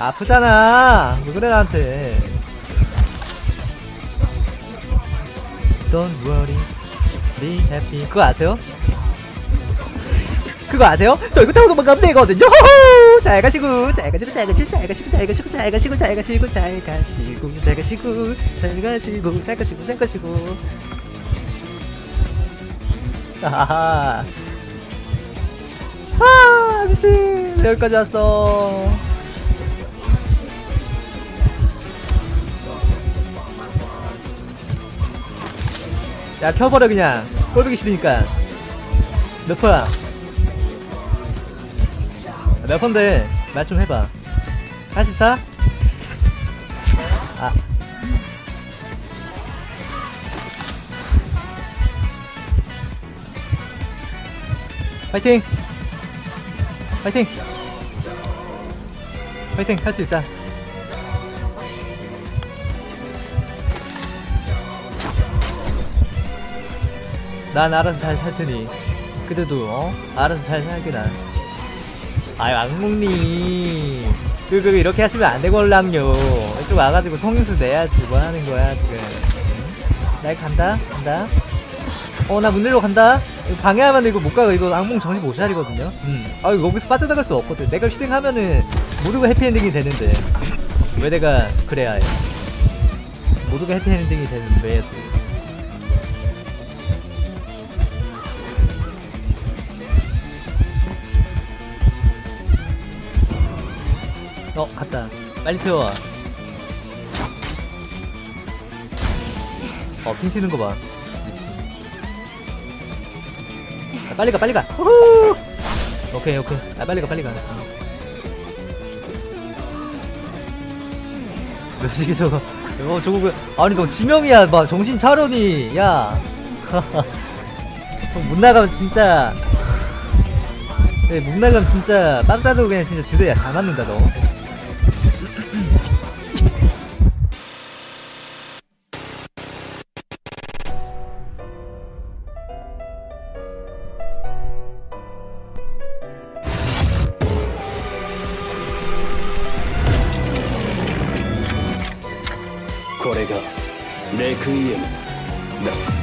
아프잖아 왜 그래 나한테 Don't worry Be happy 그거 아세요? 그거 아세요? 저 이거 타고 도망가면 되거든요 호호! 잘 가시고 잘 가시고 잘 가시고 잘 가시고 잘 가시고 잘 가시고 잘 가시고 잘 가시고 잘 가시고 잘 가시고 잘 가시고 잘 가시고 하하하 아 미친 여기까지 왔어 야 켜버려 그냥. 꼴보기 싫으니까. 몇 퍼야? 몇 퍼인데? 말 좀 해봐. 84? 아. 파이팅! 파이팅! 파이팅! 할 수 있다 난 알아서 잘 살 테니. 그래도 어? 알아서 잘 살게나 아유 악몽님. 그, 그 이렇게 하시면 안 되걸랑요. 이쪽 와가지고 통행수 내야지. 뭐 하는 거야 지금. 응? 날 간다? 간다? 어 나 문 열러 간다? 방해하면 이거 못 가고 이거 악몽 정신 못 차리거든요. 음 아 이거 여기서 빠져나갈 수 없거든. 내가 희생하면은 모두가 해피엔딩이 되는데. 왜 내가 그래야 해? 모두가 해피엔딩이 되는 왜지 어 갔다. 빨리 태워. 어핑 튀는 거봐. 아, 빨리 가 빨리 가. 후후! 오케이 오케이. 아 빨리 가 빨리 가. 몇시기 저거 어 저거 그 아니 너 지명이야. 막 정신 차려니. 야저 못 나가면 진짜. 네, 못 나가면 진짜 빰 싸도 그냥 진짜 두대다 맞는다 너 これがレクイエム。だ